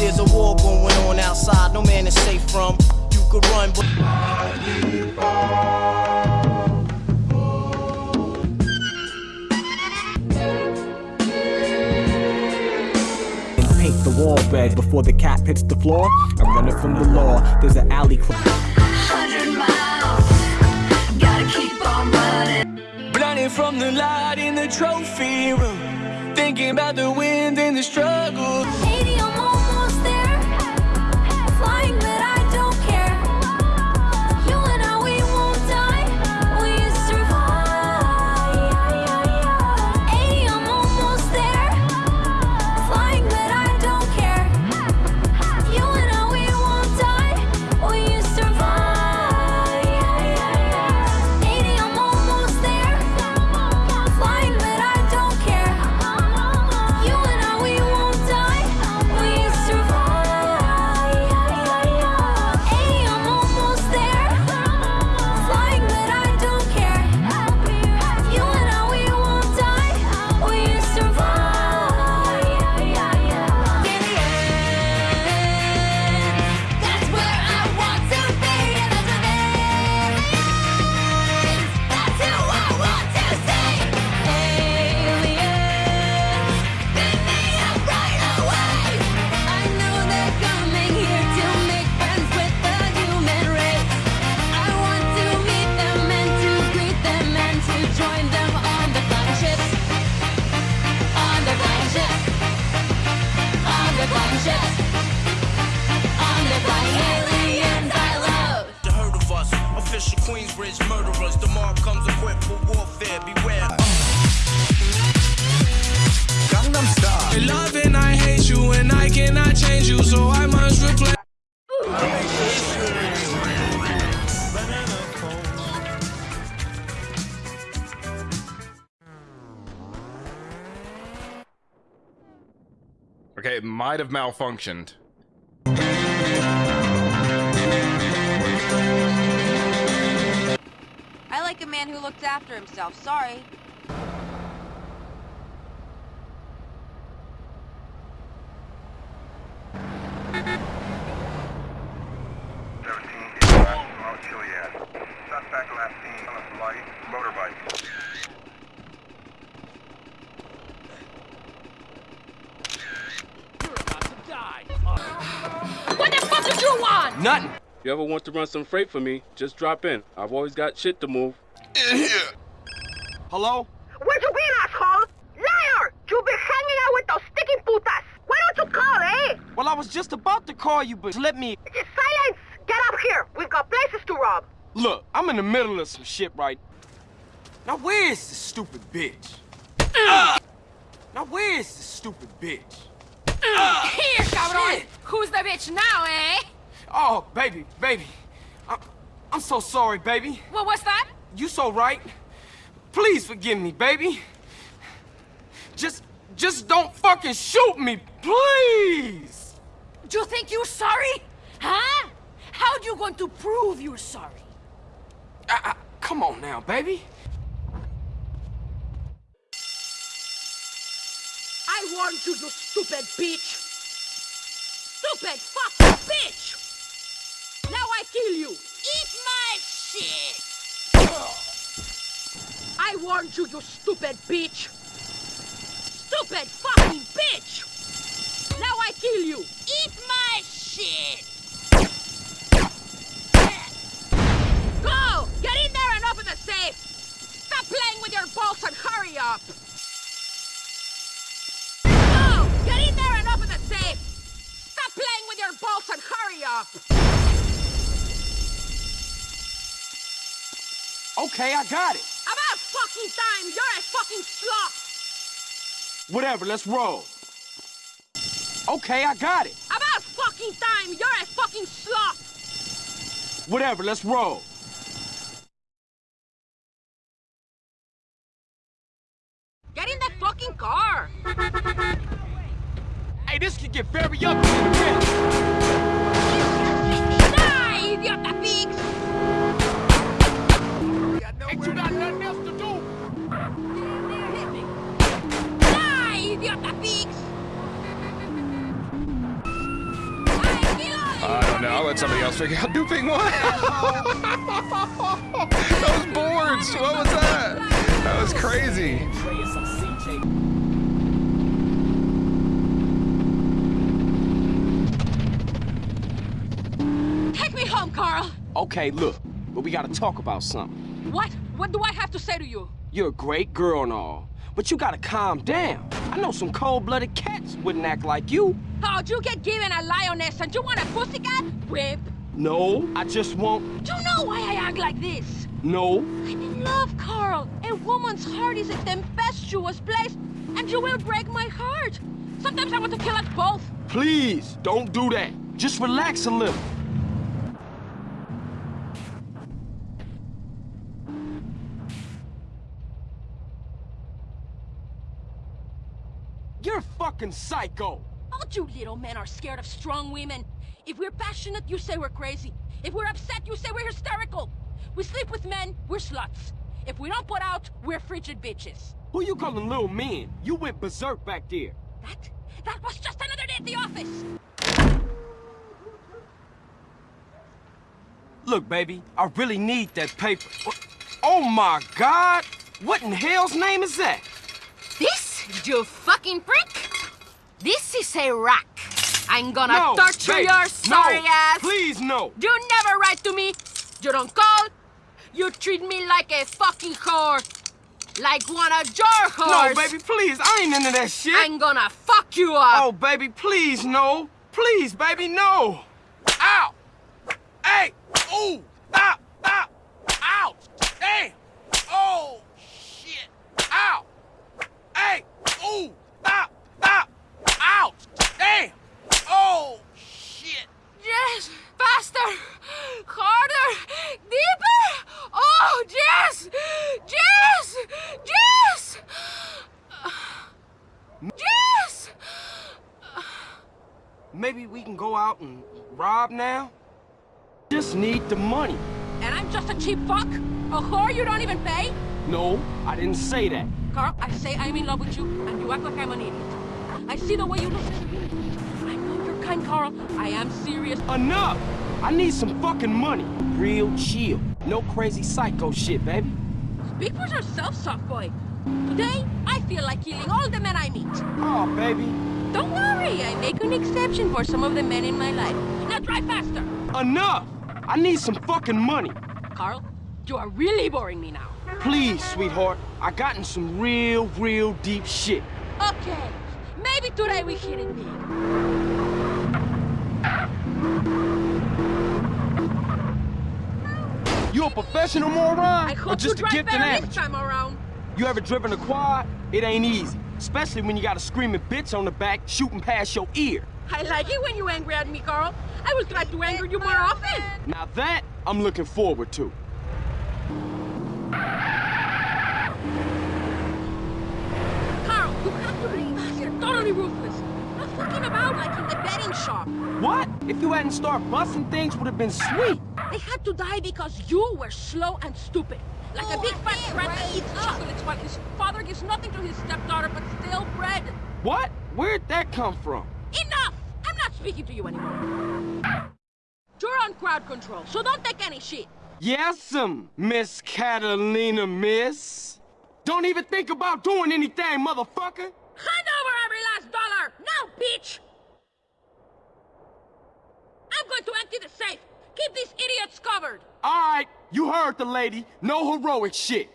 There's a war going on outside, no man is safe from. You could run, but. Paint the wall red before the cat hits the floor. I'm running from the law. There's an alley. Hundred miles, gotta keep on running. Blinded from the light in the trophy room. Thinking about the wind and the struggle. Might have malfunctioned. I like a man who looks after himself. Sorry. You want to run some freight for me, just drop in. I've always got shit to move. In here! Hello? Where'd you been, asshole? Liar! You been hanging out with those sticky putas. Why don't you call, eh? Well, I was just about to call you, but let me. Just silence! Get up here. We've got places to rob. Look, I'm in the middle of some shit right. Now, where is this stupid bitch? Now, where is this stupid bitch? Here, cabrón. Who's the bitch now, eh? Oh, baby, baby. I'm, I'm so sorry, baby. What what's that? You so right. Please forgive me, baby. Just, just don't fucking shoot me, please. Do you think you're sorry? Huh? How do you going to prove you're sorry? I, I, come on now, baby. I warned you, you stupid bitch! Stupid fucking bitch! Now I kill you! Eat my shit! I warned you, you stupid bitch! Stupid fucking bitch! Now I kill you! Eat my shit! Go! Get in there and open the safe! Stop playing with your balls and hurry up! Go! Get in there and open the safe! Stop playing with your balls and hurry up! Okay, I got it. About fucking time! You're a fucking sloth! Whatever, let's roll. Okay, I got it. About fucking time! You're a fucking sloth! Whatever, let's roll. Get in the fucking car! Hey, this could get very ugly in a minute. Die, idiota pigs! Ain't you got nothing else to do? Die, idiota pigs! Uh, no, I'll let somebody else figure out duping what. Those boards. What was that? That was crazy. Take me home, Carl. Okay, look, but we gotta talk about something. What? What do I have to say to you? You're a great girl and all, but you gotta calm down. I know some cold-blooded cats wouldn't act like you. How'd you get given a lioness and you want a pussycat? Whip. No, I just won't. You know why I act like this? No. I'm in love, Carl. A woman's heart is a tempestuous place, and you will break my heart. Sometimes I want to kill us both. Please, don't do that. Just relax a little. You're a fucking psycho. All you little men are scared of strong women. If we're passionate, you say we're crazy. If we're upset, you say we're hysterical. We sleep with men, we're sluts. If we don't put out, we're frigid bitches. Who you calling little men? You went berserk back there. That? That was just another day at the office. Look, baby, I really need that paper. Oh, oh my god! What in hell's name is that? This, you fucking prick? This is a rack. I'm gonna no, torture baby, your sorry no, ass. Please, no. You never write to me. You don't call. You treat me like a fucking whore. Like one of your whores. No, baby, please. I ain't into that shit. I'm gonna fuck you up. Oh, baby, please, no. Please, baby, no. Ow! Hey! Ooh! Stop! Stop! Ow! Hey! Oh, shit! Ow! Hey! Ooh! Stop! Stop! Ow! Hey! Oh, shit! Yes, faster, harder, deeper. Oh, Jess! Jess! yes, yes. Maybe we can go out and rob now? Just need the money. And I'm just a cheap fuck, a whore you don't even pay. No, I didn't say that. Carl, I say I'm in love with you, and you act like I'm an idiot. I see the way you look at me. I know you're kind, Carl. I am serious. Enough! I need some fucking money. Real chill. No crazy psycho shit, baby. Speak for yourself, soft boy. Today, I feel like killing all the men I meet. Oh, baby. Don't worry, I make an exception for some of the men in my life. Now drive faster. Enough! I need some fucking money. Carl, you are really boring me now. Please, sweetheart. I got in some real, real deep shit. Okay, maybe today we hit it big. You a professional moron? I or hope just you a drive better amateur? this time around. You ever driven a quad? It ain't easy. Especially when you got a screaming bitch on the back shooting past your ear. I like it when you angry at me, Carl. I will try to anger you more often. Now that, I'm looking forward to. Carl, you have to be You're totally ruthless. Not fucking about like in the betting shop. What? If you hadn't started busting things, would have been sweet. They had to die because you were slow and stupid. Like a big fat rat that eats chocolates while his father gives nothing to his stepdaughter but stale bread. What? Where'd that come from? Enough! I'm not speaking to you anymore. You're on crowd control, so don't take any shit. Yes'm, um, Miss Catalina, miss. Don't even think about doing anything, motherfucker. Hand over every last! Now, bitch! I'm going to empty the safe. Keep these idiots covered. All right, you heard the lady. No heroic shit.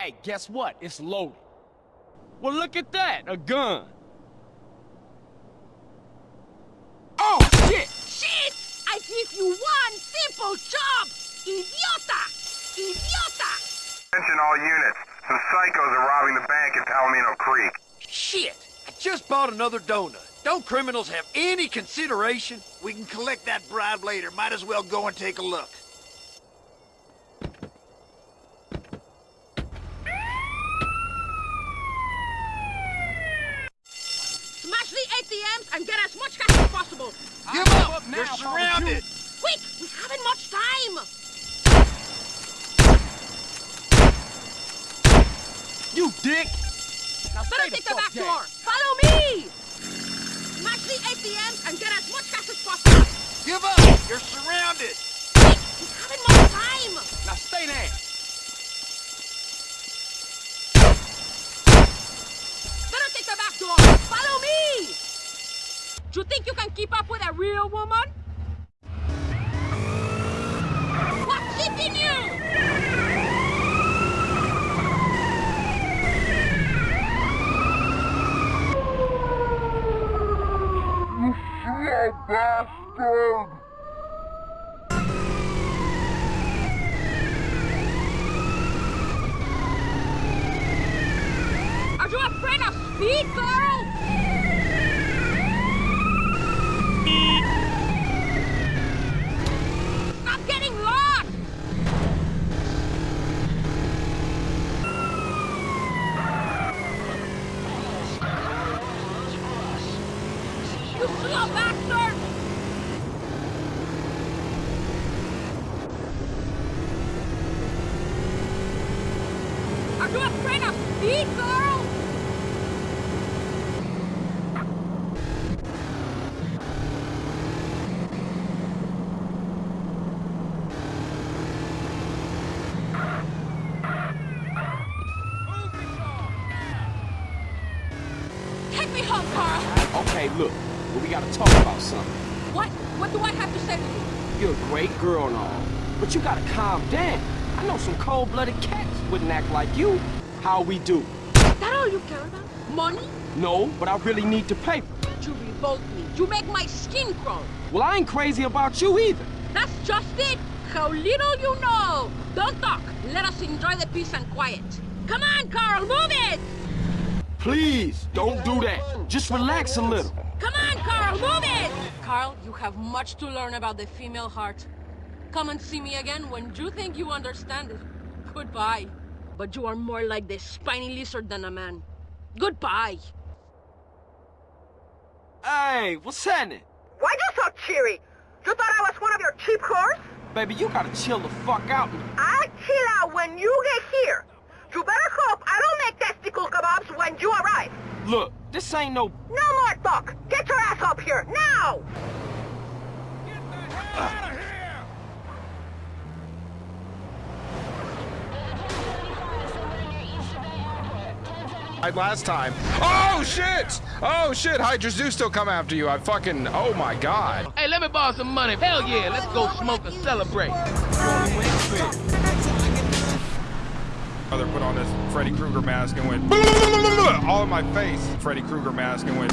Hey, guess what? It's loaded. Well, look at that, a gun. Oh, shit! Shit! I give you one simple job! Idiota! Idiota! Attention all units. Some psychos are robbing the bank in Palomino Creek. Shit! I just bought another donut. Don't criminals have any consideration? We can collect that bribe later. Might as well go and take a look. Smash the ATMs and get as much cash as possible. Give up! They're surrounded! Quick! We haven't much time! You dick! Better take the back door! Follow me! Smash the ATMs the end and get as much gas as possible. Give up! You're surrounded! We're having more time. Now stay there. Better take the back door. Follow me. Do you think you can keep up with a real woman? What's keeping you? Are you afraid of speed? Stop getting lost! You slow bastard! Are you afraid of speed, girl? Take me home, Carl. Okay, look. Well, we gotta talk about something. What? What do I have to say to you? You're a great girl and all, but you gotta. I know some cold-blooded cats wouldn't act like you. How we do? Is That all you care about? Money? No, but I really need the paper. You revolt me. You make my skin crawl. Well, I ain't crazy about you either. That's just it. How little you know. Don't talk. Let us enjoy the peace and quiet. Come on, Carl, move it. Please, don't do that. Just relax a little. Come on, Carl, move it. Carl, you have much to learn about the female heart. Come and see me again when you think you understand it. Goodbye. But you are more like the spiny lizard than a man. Goodbye. Hey, what's happening? Why you so cheery? You thought I was one of your cheap whores? Baby, you gotta chill the fuck out. I'll chill out when you get here. You better hope I don't make testicle kebabs when you arrive. Look, this ain't no... No more talk. Get your ass up here, now! Like last time. Oh shit! Oh shit! Hydra's do still come after you. I fucking. Oh my god. Hey, let me borrow some money. Hell yeah, let's go smoke and celebrate. Mother put on this Freddy Krueger mask and went all in my face. Freddy Krueger mask and went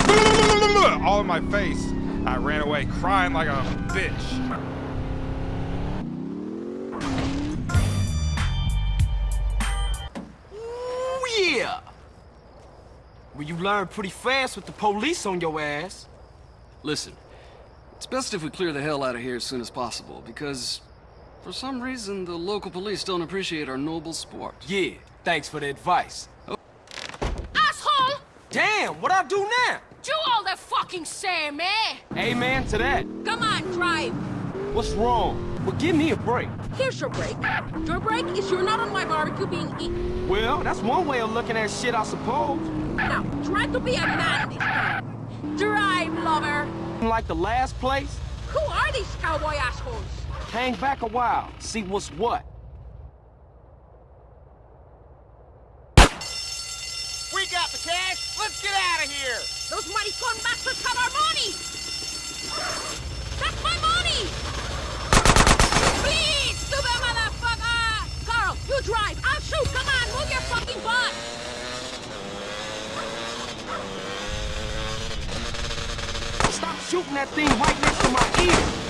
all in my face. I ran away crying like a bitch. Well, you learn pretty fast with the police on your ass. Listen, it's best if we clear the hell out of here as soon as possible, because for some reason the local police don't appreciate our noble sport. Yeah, thanks for the advice. Asshole! Damn, what I do now? Do all the fucking same, eh? Amen to that. Come on, drive. What's wrong? Well, give me a break. Here's your break. Your break is you're not on my barbecue being eaten. Well, that's one way of looking at shit, I suppose. Now, try to be a man this time. Drive, lover. Like the last place, Who are these cowboy assholes? hang back a while, see what's what. We got the cash. Let's get out of here. Those maricon bastards have our money! That's my money! Please, stupid motherfucker! Carl, you drive. I'll shoot. Come on, move your fucking butt! Stop shooting that thing right next to my ear.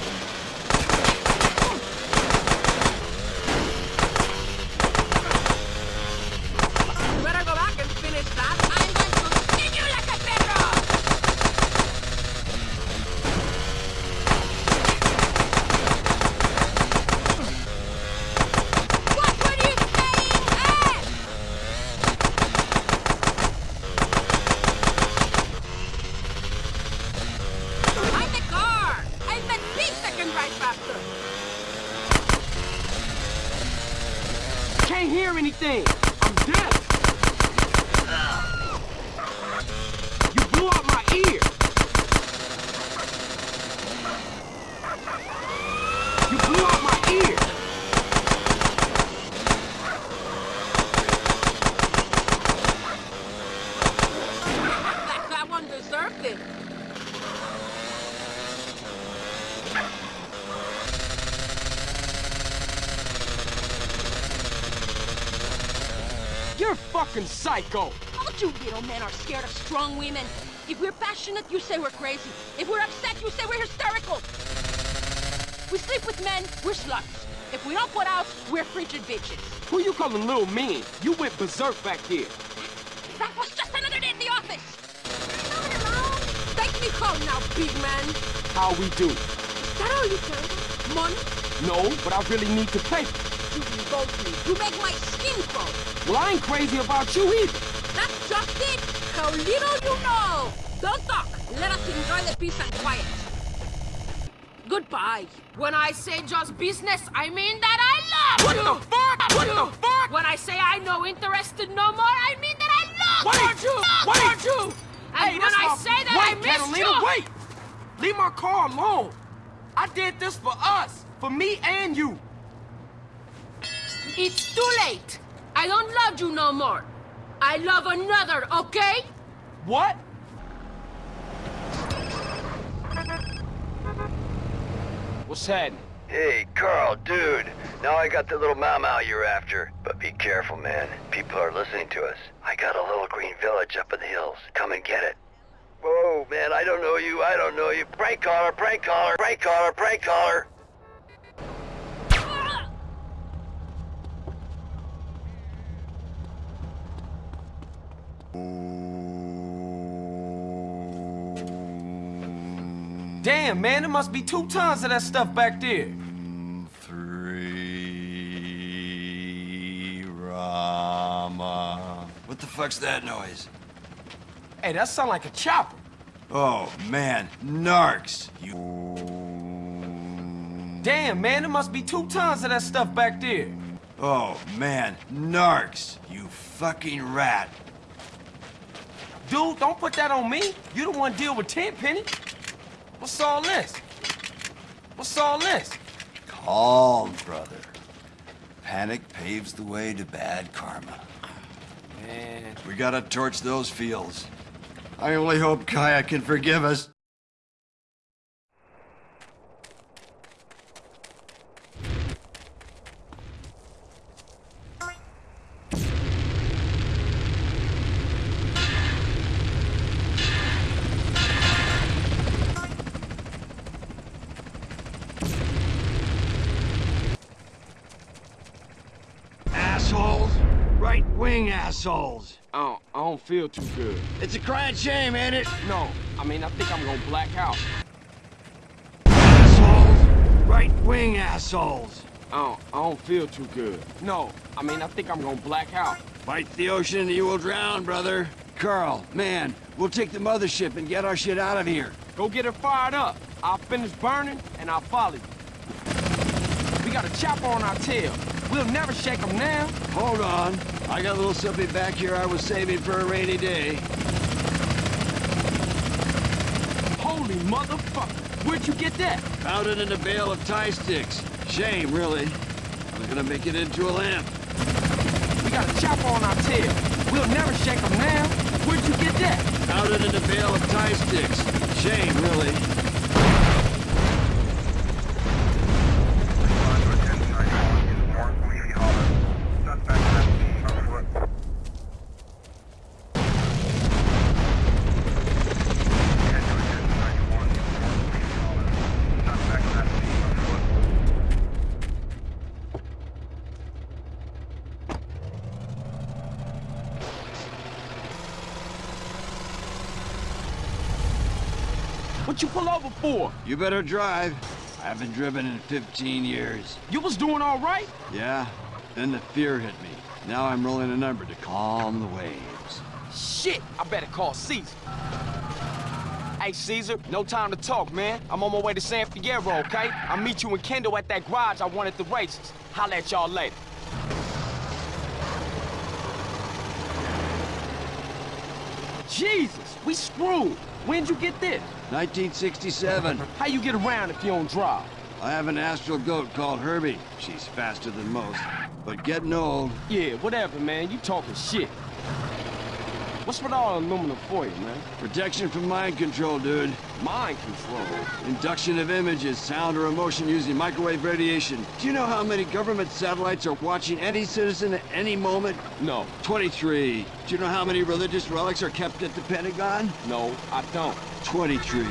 Psycho. All you little men are scared of strong women. If we're passionate, you say we're crazy. If we're upset, you say we're hysterical. We sleep with men, we're sluts. If we don't put out, we're frigid bitches. Who you calling little mean? You went berserk back here. That was just another day at the office. Take me home now, big man. How we do? Is that all you care? Money? No, but I really need to pay. You revolt me. You make my skin crawl. Well, I ain't crazy about you either. That's just it. How little you know. Don't talk. Let us enjoy the peace and quiet. Goodbye. When I say just business, I mean that I love What you. the fuck? What the fuck? When I say I no interested no more, I mean that I love Wait, you. wait. Love you. And Hey, when I say that wait, I miss Catalina, you. wait! Leave my car alone. I did this for us, for me and you. It's too late. I don't love you no more. I love another, okay? What? What's happening? Hey, Carl, dude. Now I got the little mau mau you're after. But be careful, man. People are listening to us. I got a little green village up in the hills. Come and get it. Whoa, man, I don't know you. I don't know you. Prank caller, prank caller, prank caller, prank caller. Damn, man, there must be two tons of that stuff back there. Three, Rama. What the fuck's that noise? Hey, that sound like a chopper. Oh, man, narcs. You... Damn, man, there must be two tons of that stuff back there. Oh, man, narcs. You fucking rat. Dude, don't put that on me. You the one deal with Tenpenny. What's all this? What's all this? Calm, brother. Panic paves the way to bad karma. Man. We gotta torch those fields. I only hope Kaya can forgive us. Assholes! I don't, I don't feel too good. It's a crying shame, ain't it? No, I mean, I think I'm gonna black out. Assholes! Right-wing assholes! I don't, I don't feel too good. No, I mean, I think I'm gonna black out. Fight the ocean, and you will drown, brother. Carl, man, we'll take the mothership and get our shit out of here. Go get her fired up. I'll finish burning, and I'll follow you. We got a chopper on our tail. We'll never shake them now. Hold on. I got a little something back here I was saving for a rainy day. Holy motherfucker. Where'd you get that? Found it in a bale of Thai sticks. Shame, really. I was gonna make it into a lamp. We got a chopper on our tail. We'll never shake them now. Where'd you get that? Found it in a bale of Thai sticks. Shame, really. What you pull over for? You better drive. I haven't driven in 15 years. You was doing all right? Yeah, then the fear hit me. Now I'm rolling a number to calm the waves. Shit, I better call Cesar. Hey, Cesar, no time to talk, man. I'm on my way to San Fierro, okay? I'll meet you and Kendl at that garage I won at the races. Holla at y'all later. Jesus, we screwed. When'd you get this? 1967. How you get around if you don't drive? I have an astral goat called Herbie. She's faster than most. But getting old. Yeah, whatever, man. You talking shit. What's with all the aluminum foil, man? Protection from mind control, dude. Mind control? Induction of images, sound or emotion using microwave radiation. Do you know how many government satellites are watching any citizen at any moment? No. 23. Do you know how many religious relics are kept at the Pentagon? No, I don't. 23. You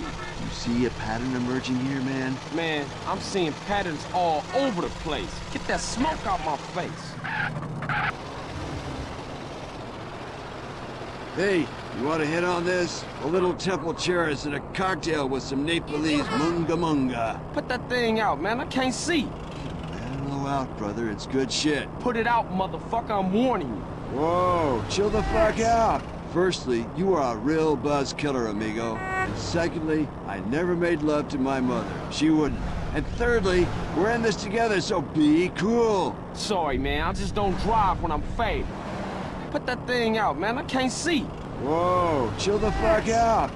see a pattern emerging here, man? Man, I'm seeing patterns all over the place. Get that smoke out my face. Hey, you want to hit on this? A little temple cherish and a cocktail with some Nepalese munga munga. Put that thing out, man. I can't see. Mellow out, brother. It's good shit. Put it out, motherfucker. I'm warning you. Whoa, chill the fuck out. Firstly, you are a real buzz killer, amigo. And secondly, I never made love to my mother. She wouldn't. And thirdly, we're in this together, so be cool. Sorry, man. I just don't drive when I'm faded. Put that thing out, man. I can't see. Whoa, chill the fuck out.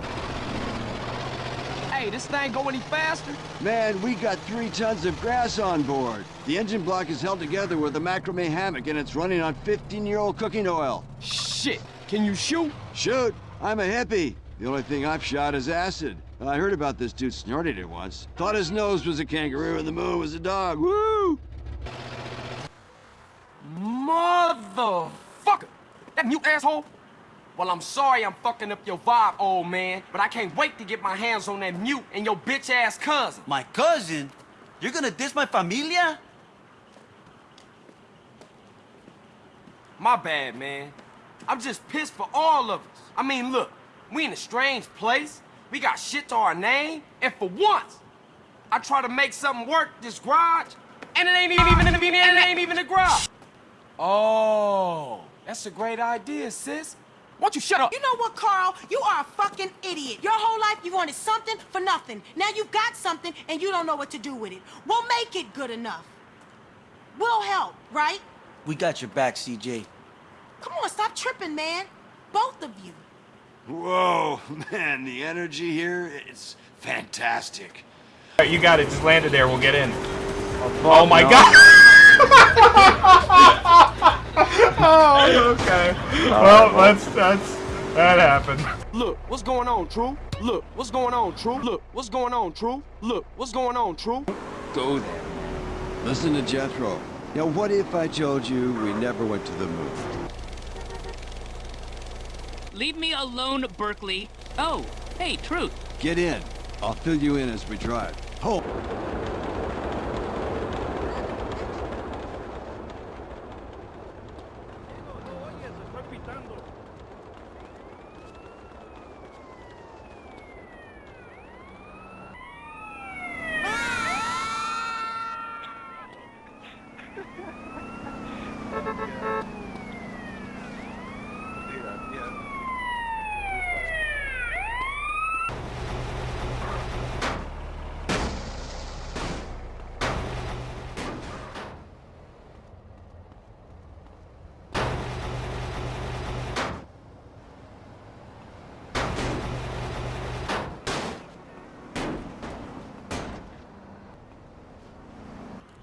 Hey, this thing go any faster? Man, we got three tons of grass on board. The engine block is held together with a macrame hammock and it's running on 15-year-old cooking oil. Shit, can you shoot? Shoot? I'm a hippie. The only thing I've shot is acid. I heard about this dude snorted it once. Thought his nose was a kangaroo and the moon was a dog. Woo! Motherfucker! That mute asshole? Well, I'm sorry I'm fucking up your vibe, old man, but I can't wait to get my hands on that mute and your bitch-ass cousin. My cousin? You're gonna diss my familia? My bad, man. I'm just pissed for all of us. I mean, look, we in a strange place. We got shit to our name, and for once, I try to make something work this garage, and it ain't even, even, even, it ain't even a garage. Oh, that's a great idea, sis. Why don't you shut up? You know what, Carl? You are a fucking idiot. Your whole life you wanted something for nothing. Now you've got something and you don't know what to do with it. We'll make it good enough. We'll help, right? We got your back, CJ. Come on, stop tripping, man. Both of you. Whoa, man, the energy here, it's fantastic. Alright, you got it. Just land it there. We'll get in. Oh, oh my no. god! Oh, okay. Well, that's that's that happened. Look, what's going on, True? Look, what's going on, True? Look, what's going on, True? Look, what's going on, True? Go there. Listen to Jethro. Now, what if I told you we never went to the moon? Leave me alone, Berkley. Oh, hey, Truth. Get in. I'll fill you in as we drive. Hope.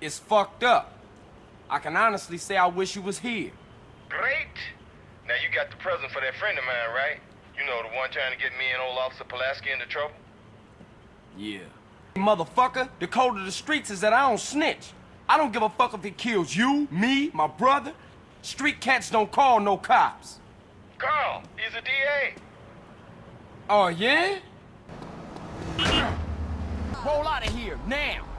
It's fucked up. I can honestly say I wish you was here. Great. Now you got the present for that friend of mine, right? You know, the one trying to get me and old Officer Pulaski into trouble? Yeah. Motherfucker, the code of the streets is that I don't snitch. I don't give a fuck if it kills you, me, my brother. Street cats don't call no cops. Carl, he's a DA. Oh, yeah? Roll out of here, now!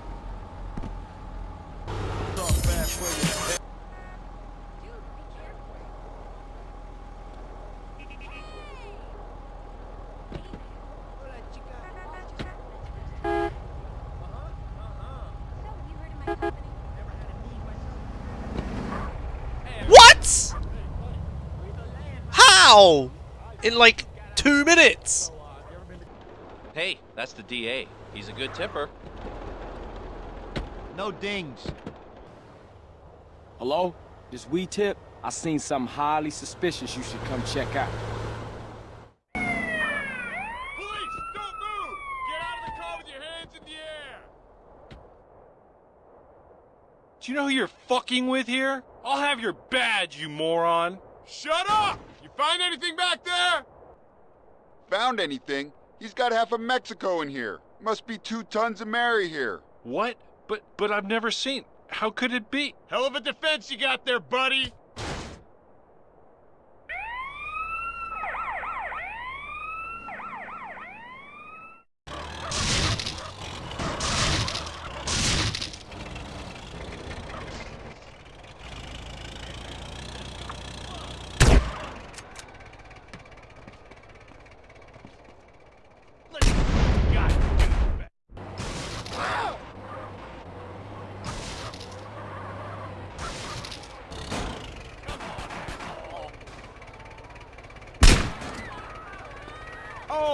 What? How? In like two minutes? Hey, that's the DA. He's a good tipper. No dings. Hello? This we tip? I seen something highly suspicious you should come check out. Police, Don't move! Get out of the car with your hands in the air! Do you know who you're fucking with here? I'll have your badge, you moron. Shut up! You Find anything back there? Found anything? He's got half of Mexico in here. Must be two tons of Mary here. What? But but I've never seen. How could it be? Hell of a defense you got there, buddy.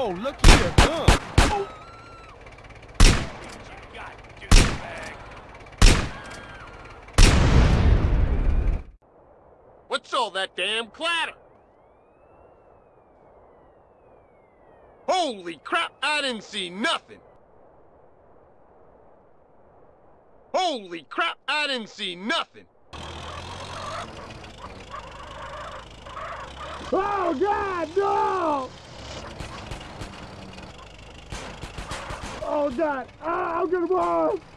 Oh, look here, gun. What's all that damn clatter? Holy crap, I didn't see nothing. Holy crap, I didn't see nothing. Oh, God, no! Oh, God. Ah, I'm gonna move!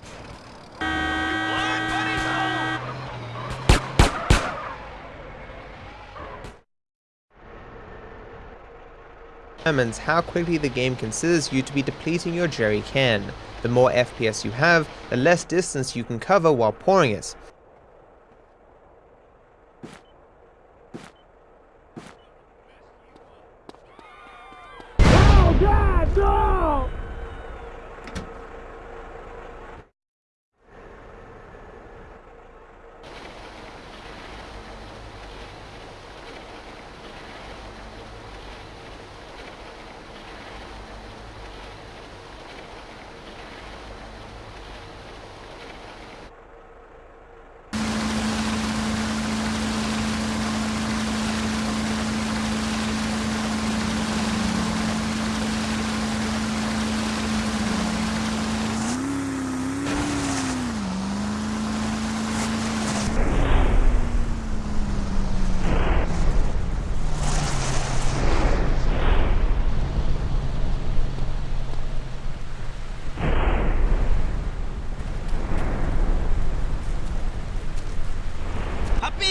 Determines how quickly the game considers you to be depleting your jerry can. The more FPS you have, the less distance you can cover while pouring it. Oh, God, no!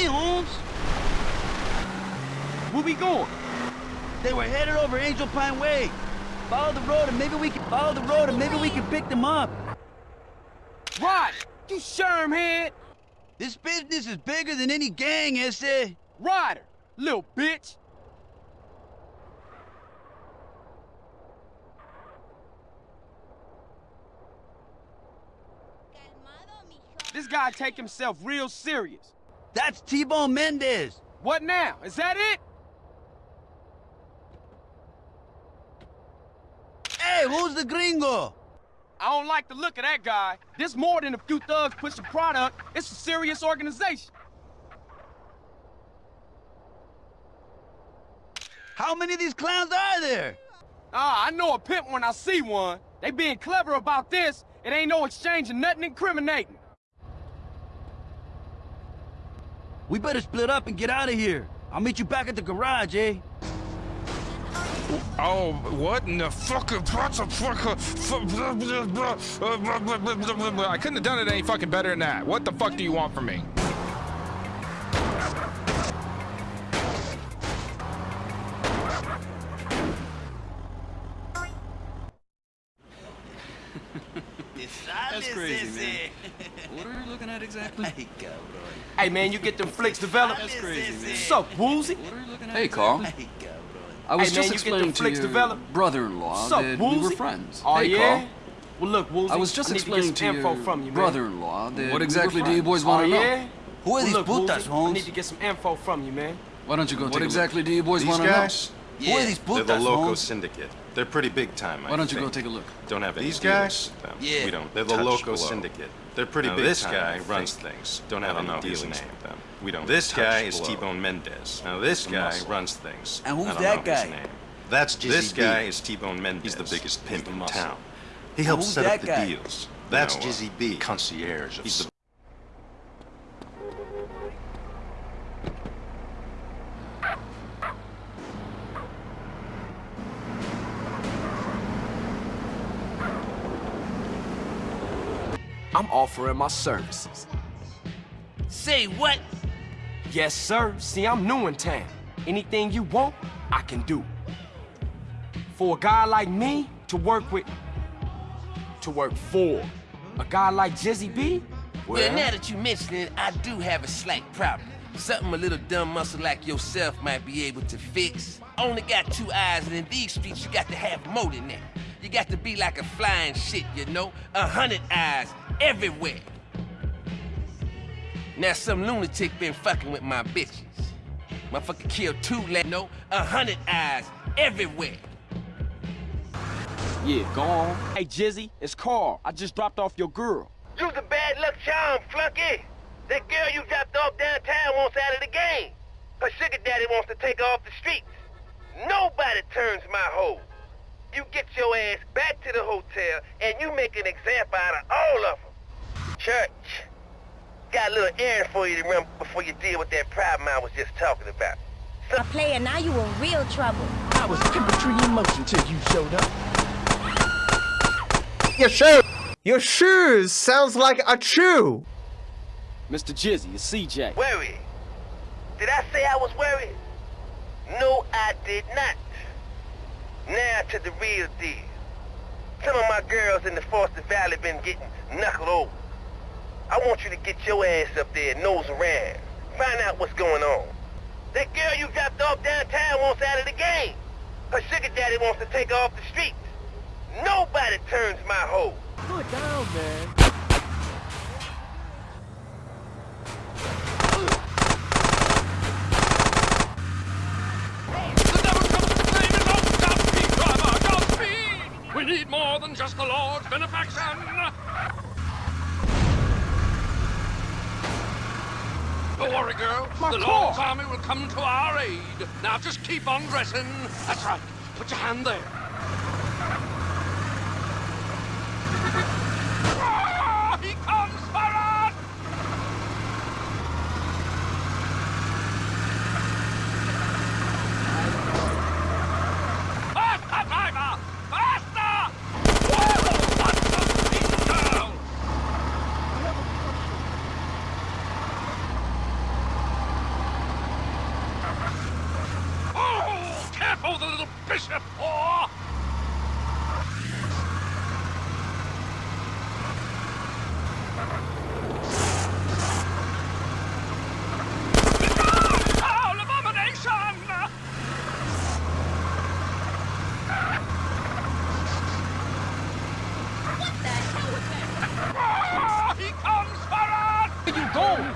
Hop Holmes. Where we going? They were headed over Angel Pine Way. Follow the road and maybe we can follow the road and maybe we can pick them up. Rod, you shermhead. This business is bigger than any gang, Este. Ryder, little bitch. This guy take himself real serious. That's T-Bone Mendez. What now? Is that it? Hey, who's the gringo? I don't like the look of that guy. This more than a few thugs pushing product. It's a serious organization. How many of these clowns are there? Ah, I know a pimp when I see one. They being clever about this. It ain't no exchange exchanging nothing incriminating. We better split up and get out of here. I'll meet you back at the garage, eh? Oh, what in the fucking I couldn't have done it any fucking better than that. What the fuck do you want from me? That's crazy, man. What are you looking at exactly? Hey, man, you get them flicks developed? That's crazy, man. What's up, Woozie? Hey, Carl. I was Hey, just you get explaining them to flicks your developed? brother-in-law What's up, that we were friends. Oh, hey, yeah? Carl. Well, look, Woozie, I was just I explaining to to info your from you, brother-in-law that What we exactly do you boys want oh, to know? yeah? Who are Well, these look, putas, Woozie, I need to get some info from you, man. Why don't you go What take a exactly look? do you boys These want to guys? know? Who are these They're the Loco Holmes? Syndicate. They're pretty big time, I Why don't you go take a look? Don't have any These guys? Yeah. We don't. They're the touch Loco blow. Syndicate. They're pretty Now, big this time, guy runs think. things. Don't I have don't any know his dealings name. with them. We don't. This touch guy is. T-Bone Mendez. Now this The guy muscle. runs things. And who's I don't that know his guy? name. That's Jizzy This B. guy is T-Bone Mendez. He's the biggest pimp in muscle. town. He helps set up the guy? deals. That's No, uh, Jizzy B. Concierge. He's the offering my services. Say what? Yes, sir. See, I'm new in town. Anything you want, I can do. For a guy like me to work with, to work for, a guy like Jizzy B, well, Well, now that you mention it, I do have a slight problem. Something a little dumb muscle like yourself might be able to fix. Only got two eyes, and in these streets, you got to have more than that. You got to be like a flying shit, you know? A hundred eyes everywhere. Now some lunatic been fucking with my bitches. Motherfucker killed two let no, a hundred eyes everywhere. Yeah, go on. Hey, Jizzy, it's Carl. I just dropped off your girl. You's a bad luck charm, flunky. That girl you dropped off downtown wants out of the game. Her sugar daddy wants to take her off the streets. Nobody turns my hoe. You get your ass back to the hotel and you make an example out of all of them. Church, got a little errand for you to run before you deal with that problem I was just talking about. A player, now you in real trouble. I was chemistry in motion till you showed up. Your shoes! Your shoes sounds like a chew! Mr. Jizzy, it's CJ. Worried? Did I say I was worried? No, I did not. Now to the real deal. Some of my girls in the Foster Valley been getting knuckled over. I want you to get your ass up there, nose around. Find out what's going on. That girl you dropped off downtown wants out of the game. Her sugar daddy wants to take her off the streets. Nobody turns my hoe. Put down, man. We need more than just the Lord's benefaction. Don't worry, girl. My the. Lord's army will come to our aid. Now just keep on dressing. That's right. Put your hand there. Ah, he comes for us! Faster, driver! Faster! Whoa, that's the speed girl! Oh, careful, the little bishop! Oh! Foul abomination! Ah, he comes for us! Where you going?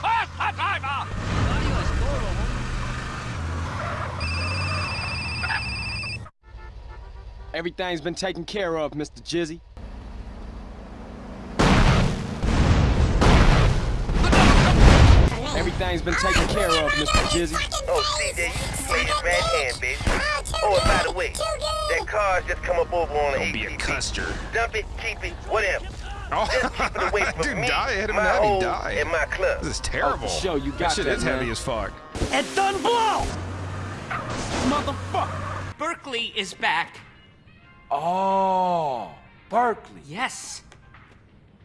Faster, driver! Everything's been taken care of, Mr. Jizzy. Everything's been taken care of, Mr. Jizzy. Oh, CJ, you play this right hand, bitch. Oh, and by the way, that car's just come up over on the Don't be a custer. Dump it, keep it, whatever. Oh, Just keep it away from dude me, died. Hit him my in head. He hole, died. and my club. This is terrible. Oh, for sure, you that shit that, is man. heavy as fuck. And done blow! Motherfucker! Berkley is back. Oh, Berkley. Yes.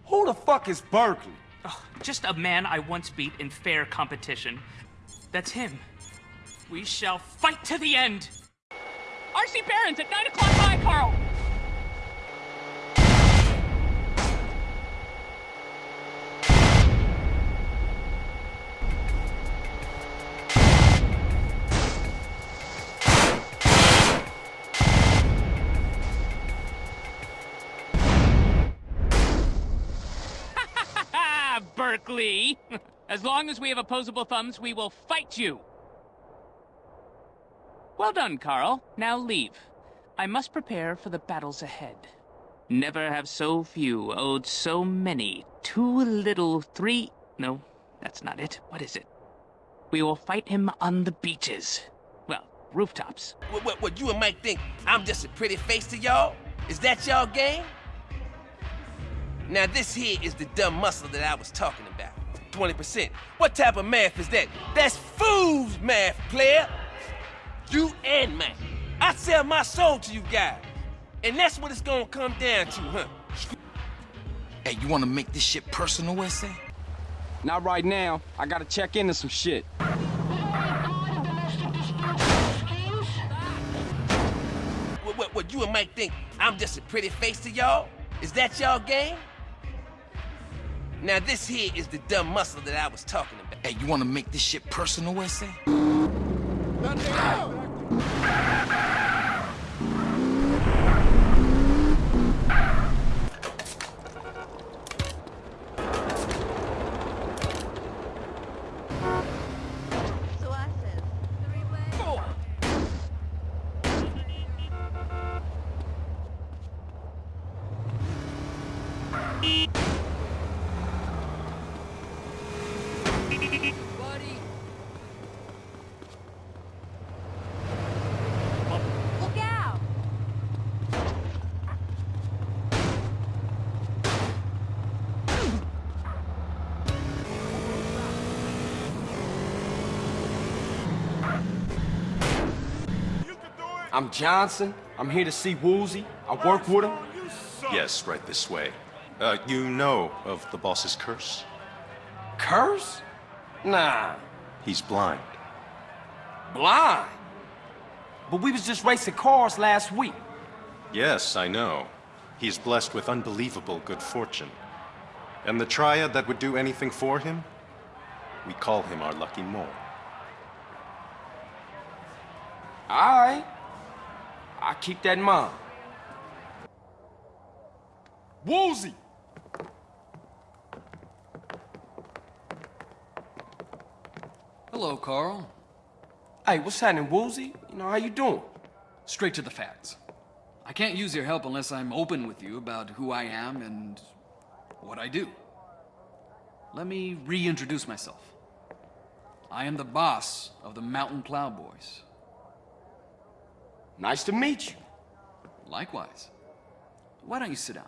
Who the fuck is Berkley? Ugh, just a man I once beat in fair competition. That's him. We shall fight to the end. R.C. Barons at 9 o'clock high, Carl. Berkley. As long as we have opposable thumbs, we will fight you. Well done, Carl. Now leave. I must prepare for the battles ahead. Never have so few owed so many. Too little, three. No, that's not it. What is it? We will fight him on the beaches. Well, rooftops. What, what, what, you and Mike think I'm just a pretty face to y'all? Is that y'all game? Now this here is the dumb muscle that I was talking about. 20%. What type of math is that? That's fool's math, player. You and Mike. I sell my soul to you guys. And that's what it's gonna come down to, huh? Hey, you wanna make this shit personal, SA? Not right now. I gotta check into some shit. What, what, what, you and Mike think I'm just a pretty face to y'all? Is that y'all game? Now this here is the dumb muscle that I was talking about. Hey, you wanna make this shit personal, SA? Look out! I'm Johnson. I'm here to see Woozie. I work with him. Yes, right this way. Uh, you know of the boss's curse? Curse? Nah. He's blind. Blind? But we was just racing cars last week. Yes, I know. He's blessed with unbelievable good fortune. And the triad that would do anything for him? We call him our lucky mole. All right. I keep that in mind. Woozie! Hello, Carl. Hey, what's happening, Woozie? You know, how you doing? Straight to the facts. I can't use your help unless I'm open with you about who I am and what I do. Let me reintroduce myself. I am the boss of the Mountain Cloud Boys. Nice to meet you. Likewise. Why don't you sit down?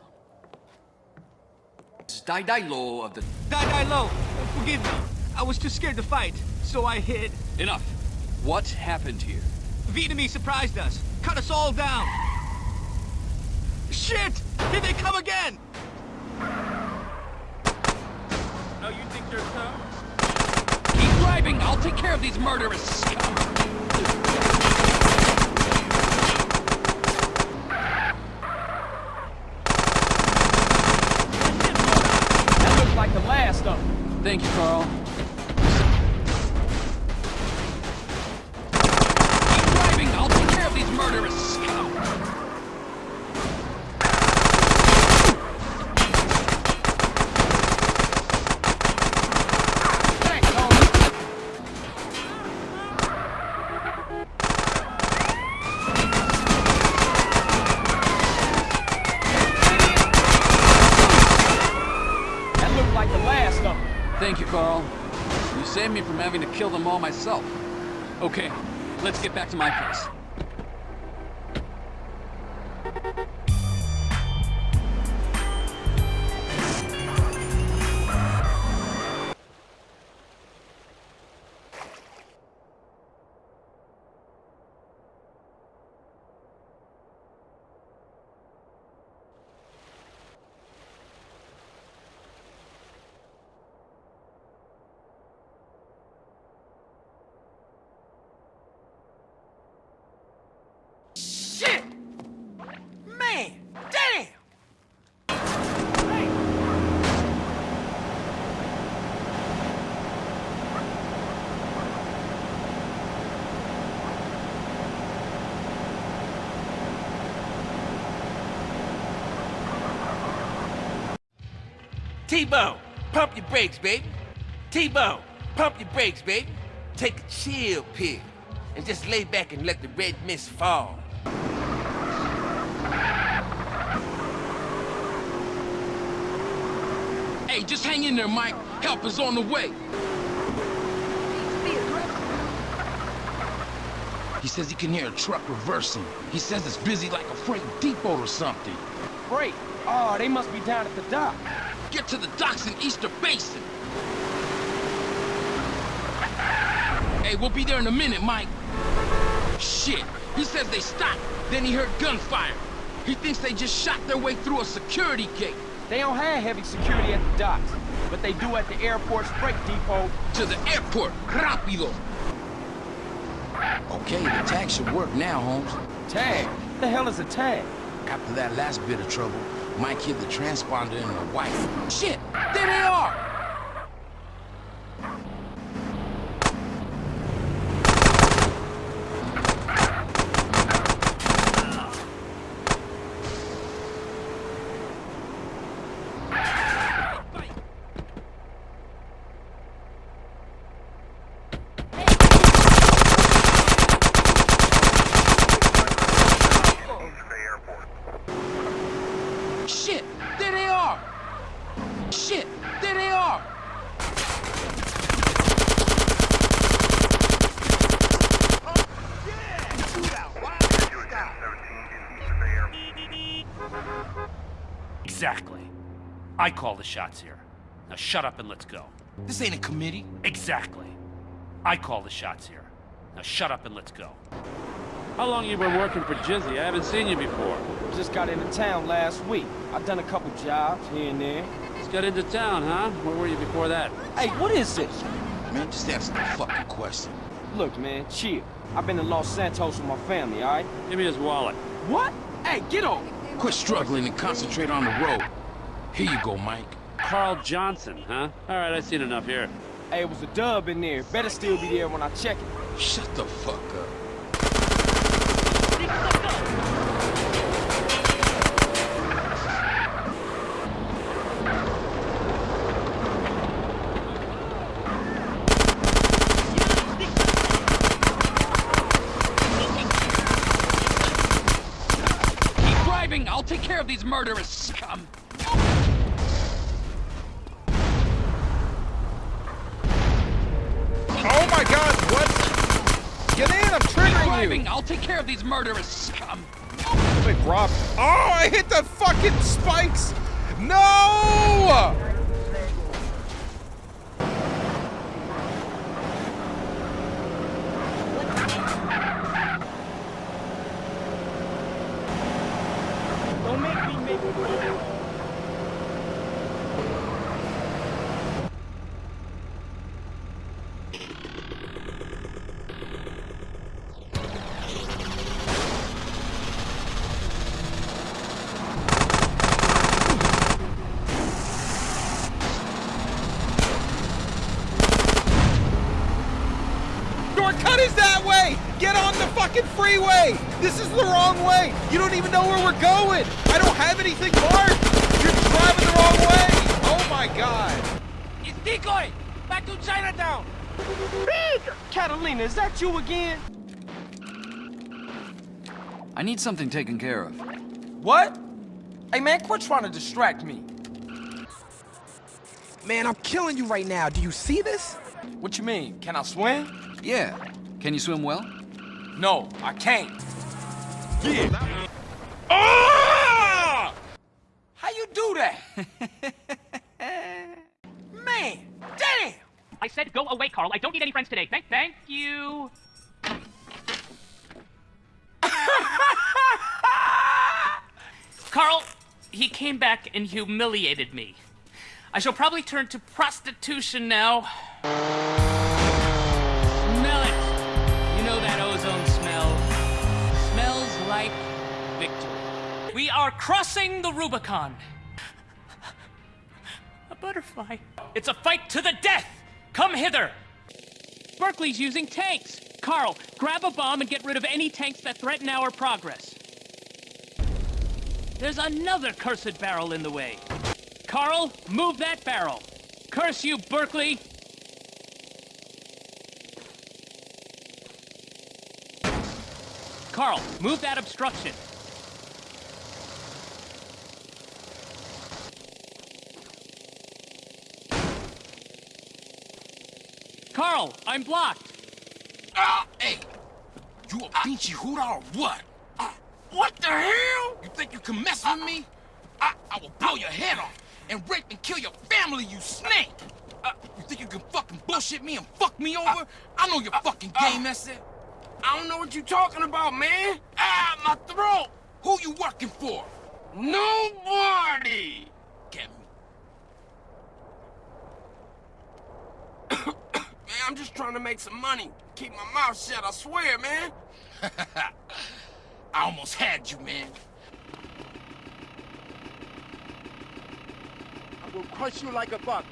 It's Dai Dai Lo of the... Die, die low. Forgive me. I was too scared to fight, so I hid. Enough. What happened here? Vietnamese surprised us. Cut us all down. Shit! Here they come again! Oh, you think you're tough? Keep driving. I'll take care of these murderous scum. That looks like the last of them. Thank you, Carl. Them all myself. Okay, let's get back to my place. T-Bone, pump your brakes, baby. T-Bone, pump your brakes, baby. Take a chill pill and just lay back and let the red mist fall. Hey, just hang in there, Mike. Help is on the way. He says he can hear a truck reversing. He says it's busy like a freight depot or something. Freight? Oh, they must be down at the dock. Get to the docks in Easter Basin. Hey, we'll be there in a minute, Mike. Shit. He says they stopped. Then he heard gunfire. He thinks they just shot their way through a security gate. They don't have heavy security at the docks, but they do at the airport's freight depot. To the airport, rápido! Okay, the tag should work now, Holmes. Tag? What the hell is a tag? After that last bit of trouble, Mike hid the transponder and the wife. Shit! There they are! Shit! There they are! Shit! There they are! Exactly. I call the shots here. Now shut up and let's go. This ain't a committee. Exactly. I call the shots here. Now shut up and let's go. How long you been working for Jizzy? I haven't seen you before. Just got into town last week. I've done a couple jobs here and there. Just got into town, huh? Where were you before that? Hey, what is this? Man, just answer the fucking question. Look, man, chill. I've been to Los Santos with my family, all right? Give me his wallet. What? Hey, get off! Quit struggling and concentrate on the road. Here you go, Mike. Carl Johnson, huh? All right, I've seen enough here. Hey, it was a dub in there. Better still be there when I check it. Shut the fuck up. Keep driving! I'll take care of these murderous these murderous scum! Wait, Rob. Oh, I hit the fucking spikes! No! Don't make me make Shortcut is that way! Get on the fucking freeway! This is the wrong way! You don't even know where we're going! I don't have anything marked! You're driving the wrong way! Oh my god! It's Decoy! Back to Chinatown! Big! Catalina, is that you again? I need something taken care of. What? Hey, man, quit trying to distract me. Man, I'm killing you right now. Do you see this? What you mean? Can I swim? Yeah. Can you swim well? No, I can't. Yeah. Ah! How you do that? man, damn! I said go away, Carl. I don't need any friends today. Thank, thank you. Carl, he came back and humiliated me. I shall probably turn to prostitution now. Are crossing the Rubicon. A butterfly. It's a fight to the death. Come hither. Berkley's using tanks. Carl, grab a bomb and get rid of any tanks that threaten our progress. There's another cursed barrel in the way. Carl, move that barrel. Curse you, Berkley. Carl, move that obstruction. Carl, I'm blocked. Ah, hey! You a pinchy hooter or what? Ah, what the hell? You think you can mess with me? I, I will blow your head off and rape and kill your family, you snake! Uh, you think you can fucking bullshit me and fuck me over? I know your fucking game, that's it. I don't know what you talking about, man. Ah, my throat! Who you working for? Nobody! Can't I'm just trying to make some money. Keep my mouth shut, I swear, man. I almost had you, man. I will crush you like a buck.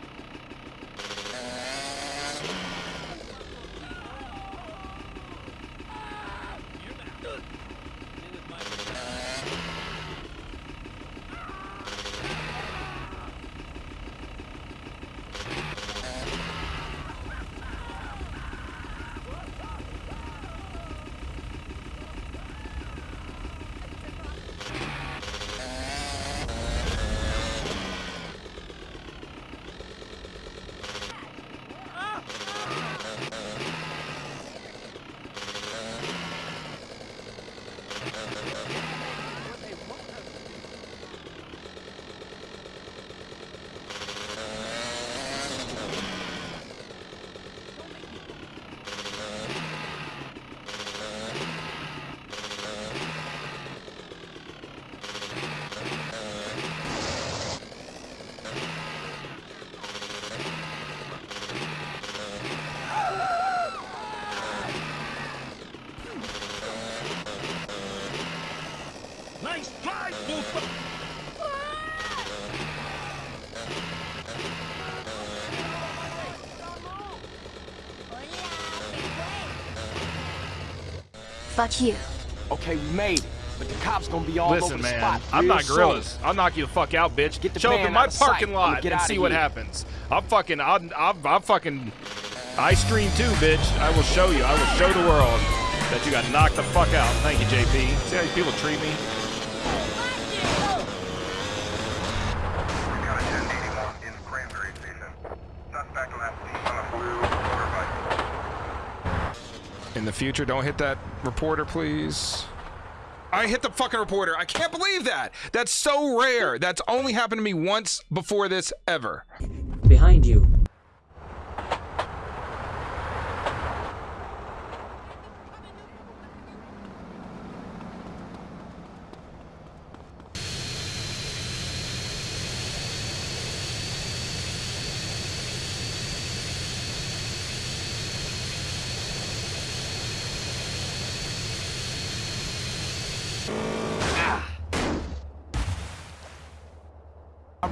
Fuck you. Okay, we made it. But the cops gonna be all Listen, over the man, spot. I'm real not soon. gorillas. I'll knock you the fuck out, bitch. Get the Show up in my out of sight. parking lot get and outta see what happens. I'm fucking, I'm, I'll, I'll fucking, I stream too, bitch. I will show you. I will show the world that you got knocked the fuck out. Thank you, JP. See how these people treat me? Future, don't hit that reporter, please. I hit the fucking reporter. I can't believe that. That's so rare. That's only happened to me once before this ever. Behind you.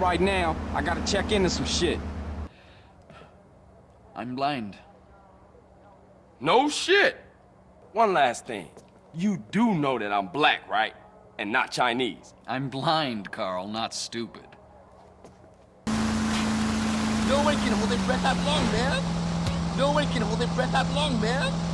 Right now, I gotta check into some shit. I'm blind. No shit. One last thing. You do know that I'm black, right? And not Chinese. I'm blind, Carl, not stupid. No one can hold their breath that long, man. No one can hold their breath that long, man.